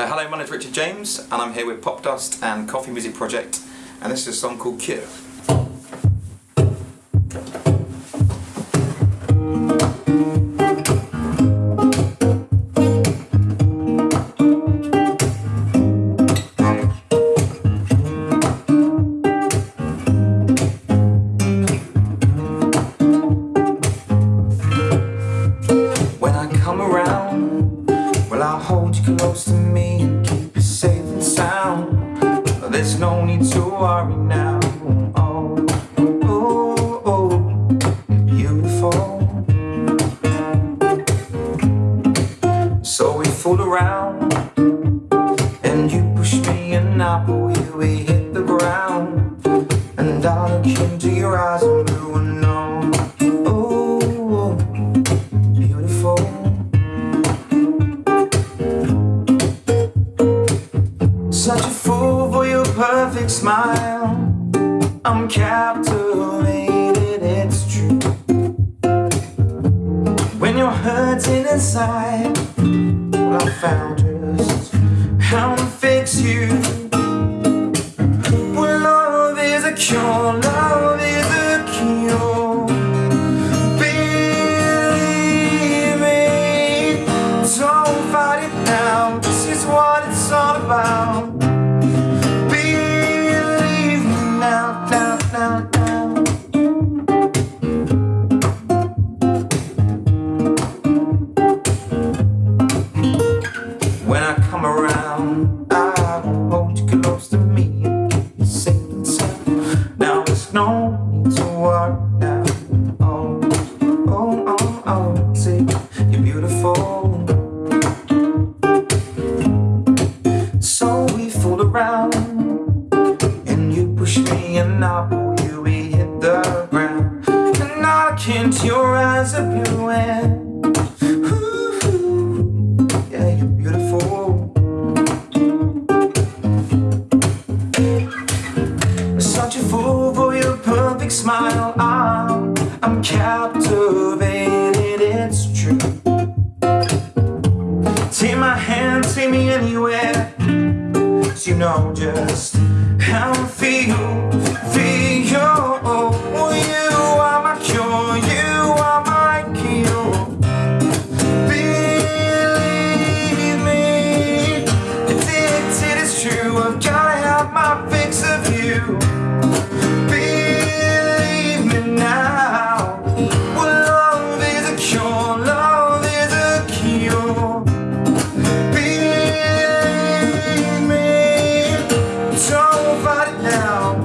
Uh, hello, my name is Richard James and I'm here with Popdust and Coffee Music Project and this is a song called Cure. Close to me keep you safe and sound. There's no need to worry now. Oh, oh, beautiful. So we fool around, and you push me and I pull you. We hit the ground, and I look into your eyes and blue and know. Smile. I'm captivated, it's true. When you're hurting inside, well, I found just how to fix you. Well, love is a cure, love is a cure. Believe me, don't fight it now. This is what it's all about. No need to worry now. Oh, oh, oh, oh, see, you're beautiful. So we fool around, and you push me and I pull you. We hit the ground, and I into your eyes are blue and. Such a fool perfect smile. I'm, I'm captivated, it's true. Take my hand, take me anywhere. You know just how I feel, feel.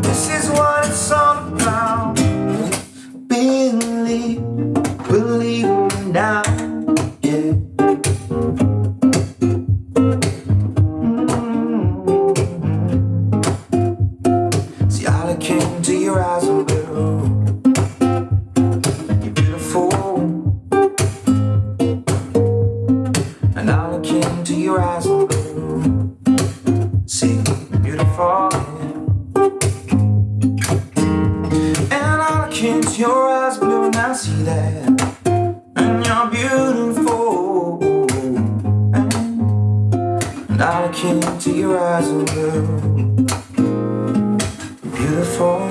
This is what it's all about. Believe, believe me now. Yeah. Mm -hmm. See, I look into your eyes and blue. You're beautiful. And I look into your eyes and blue. See, beautiful. And you're beautiful. And I look into your eyes oh and you're Beautiful.